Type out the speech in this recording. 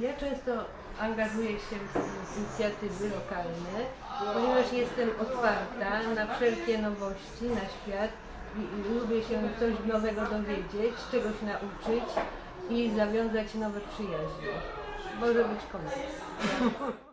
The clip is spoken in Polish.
Ja często angażuję się w inicjatywy lokalne, ponieważ jestem otwarta na wszelkie nowości, na świat i, i lubię się coś nowego dowiedzieć, czegoś nauczyć i zawiązać nowe przyjaźnie. Może być komercja.